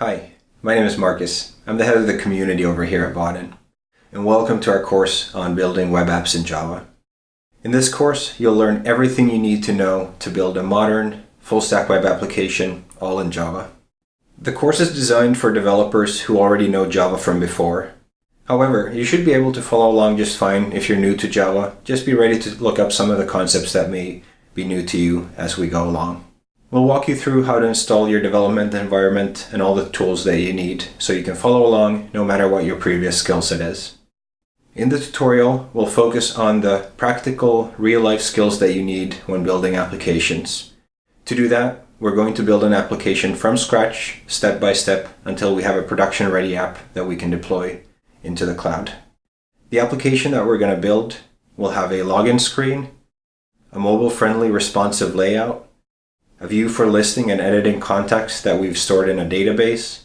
Hi, my name is Marcus. I'm the head of the community over here at Vaadin, and welcome to our course on building web apps in Java. In this course, you'll learn everything you need to know to build a modern, full-stack web application, all in Java. The course is designed for developers who already know Java from before. However, you should be able to follow along just fine if you're new to Java. Just be ready to look up some of the concepts that may be new to you as we go along. We'll walk you through how to install your development environment and all the tools that you need so you can follow along no matter what your previous skill set is. In the tutorial, we'll focus on the practical, real-life skills that you need when building applications. To do that, we're going to build an application from scratch, step by step, until we have a production-ready app that we can deploy into the cloud. The application that we're going to build will have a login screen, a mobile-friendly responsive layout, a view for listing and editing contacts that we've stored in a database,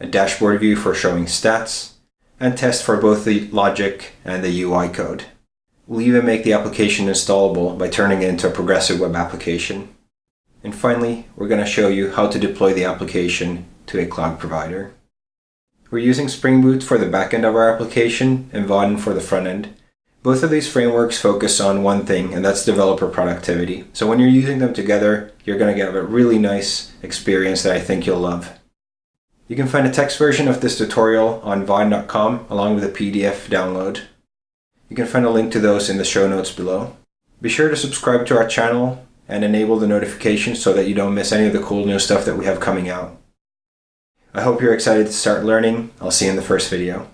a dashboard view for showing stats, and tests for both the logic and the UI code. We'll even make the application installable by turning it into a progressive web application. And finally, we're going to show you how to deploy the application to a cloud provider. We're using Spring Boot for the backend of our application and Vaadin for the front end. Both of these frameworks focus on one thing, and that's developer productivity. So when you're using them together, you're going to get a really nice experience that I think you'll love. You can find a text version of this tutorial on vaadin.com along with a PDF download. You can find a link to those in the show notes below. Be sure to subscribe to our channel and enable the notifications so that you don't miss any of the cool new stuff that we have coming out. I hope you're excited to start learning. I'll see you in the first video.